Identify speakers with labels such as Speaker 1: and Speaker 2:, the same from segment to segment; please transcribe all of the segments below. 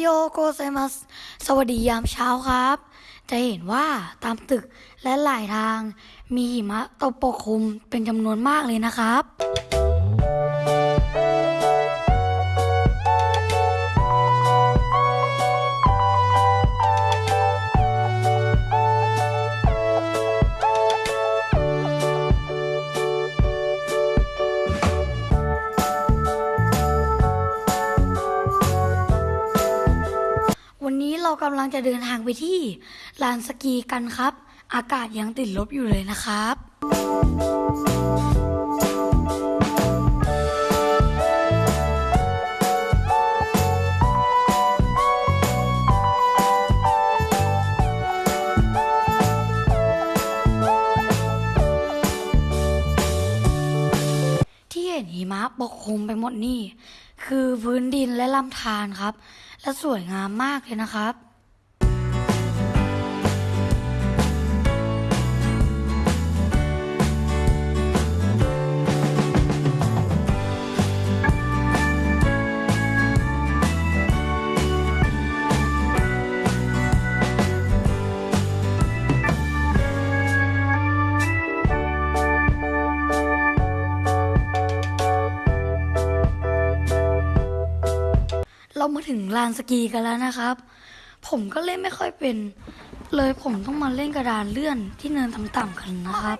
Speaker 1: โยโกไซมัส สวัสดียามเช้าครับ จะเห็นว่าตามตึกและหลายทางมีหิมะตกปกคลุมเป็นจำนวนมากเลยนะครับำลังจะเดินทางไปที่ลานสกีกันครับ อากาศยังติดลบอยู่เลยนะครับที่เห็นหิมะปกคลุมไปหมดนี่ คือพื้นดินและลำธารครับ และสวยงามมากเลยนะครับ เรามาถึงลานสกีกันแล้วนะครับ ผมก็เล่นไม่ค่อยเป็น เลยผมต้องมาเล่นกระดานเลื่อนที่เนินต่ำๆกันนะครับ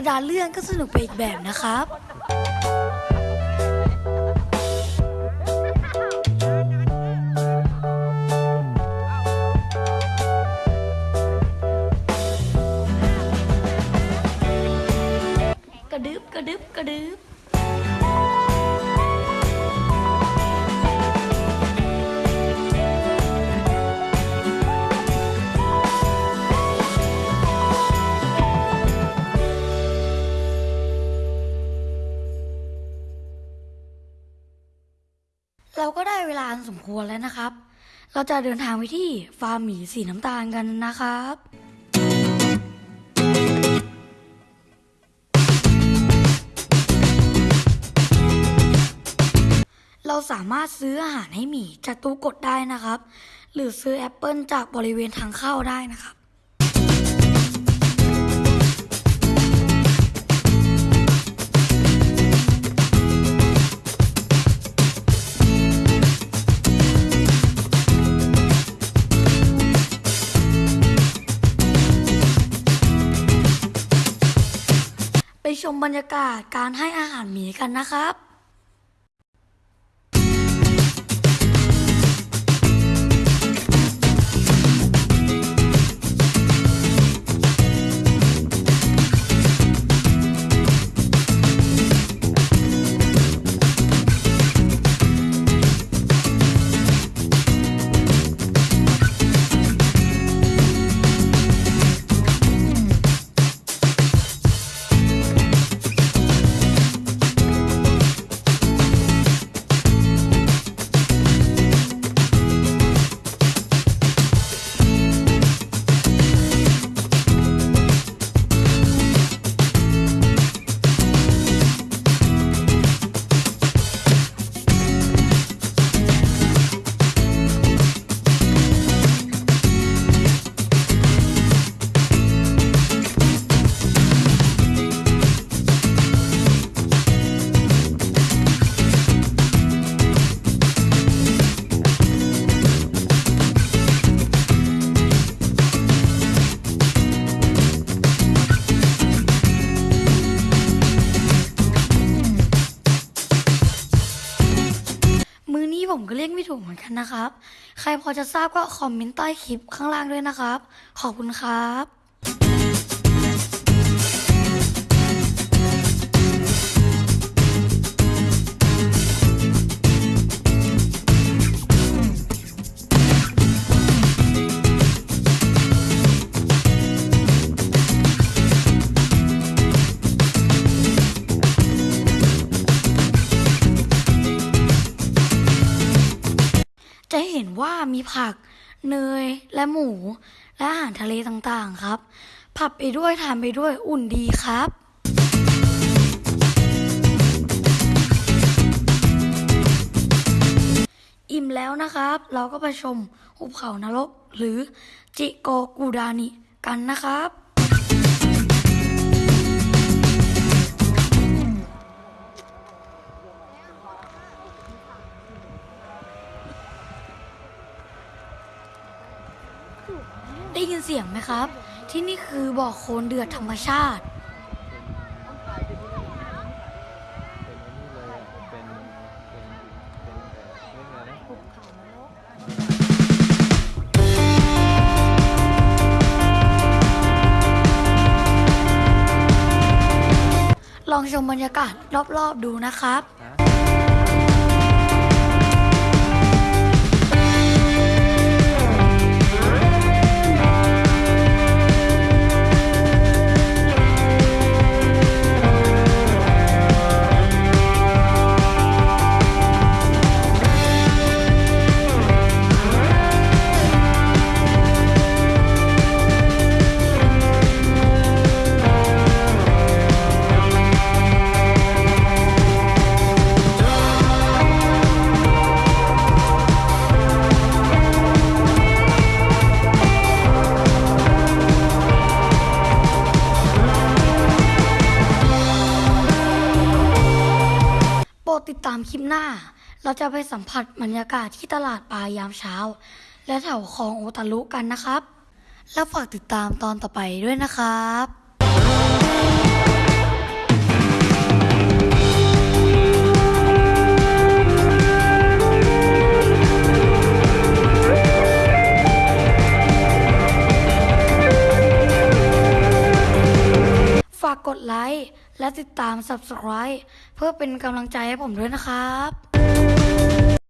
Speaker 1: ระดานเลื่อนก็สนุกไปอีกแบบนะครับกระดึบกระดึบกระดึบานสมควรแล้วนะครับ เราจะเดินทางไปที่ฟาร์มหมีสีน้ำตาลกันนะครับเราสามารถซื้ออาหารให้หมีจากตู้กดได้นะครับ หรือซื้อแอปเปิลจากบริเวณทางเข้าได้นะครับ ชมบรรยากาศการให้อาหารหมีกันนะครับ ก็เรียกไม่ถูกเหมือนกันนะครับ ใครพอจะทราบก็คอมเมนต์ใต้คลิปข้างล่างด้วยนะครับ ขอบคุณครับ มีผัก เนย และหมู และอาหารทะเลต่างๆครับ ผับไปด้วยทานไปด้วยอุ่นดีครับอิ่มแล้วนะครับ เราก็ไปชมหุบเขานรก หรือจิโกกูดานิกันนะครับ ได้ยินเสียงไหมครับ ที่นี่คือบ่อโคลนเดือดธรรมชาติ
Speaker 2: ลอง
Speaker 1: ชมบรรยากาศรอบๆดูนะครับ หน้าเราจะไปสัมผัสบรรยากาศที่ตลาดปลายามเช้า และแถวคลองโอตารุกันนะครับ แล้วฝากติดตามตอนต่อไปด้วยนะครับ ติดตาม Subscribe เพื่อเป็นกำลังใจให้ผมด้วยนะครับ